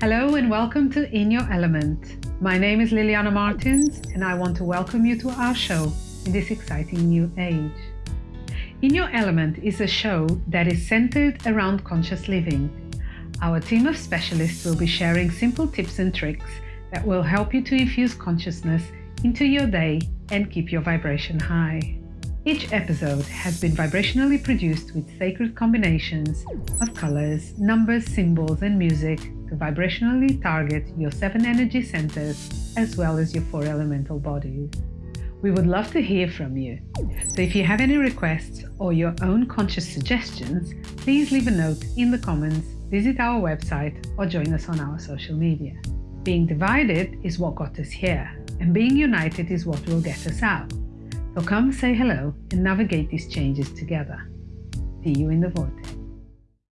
Hello and welcome to In Your Element. My name is Liliana Martins and I want to welcome you to our show in this exciting new age. In Your Element is a show that is centered around conscious living. Our team of specialists will be sharing simple tips and tricks that will help you to infuse consciousness into your day and keep your vibration high. Each episode has been vibrationally produced with sacred combinations of colors, numbers, symbols, and music to vibrationally target your seven energy centers as well as your four elemental bodies. We would love to hear from you. So if you have any requests or your own conscious suggestions, please leave a note in the comments, visit our website, or join us on our social media. Being divided is what got us here, and being united is what will get us out. So come say hello and navigate these changes together. See you in the vortex.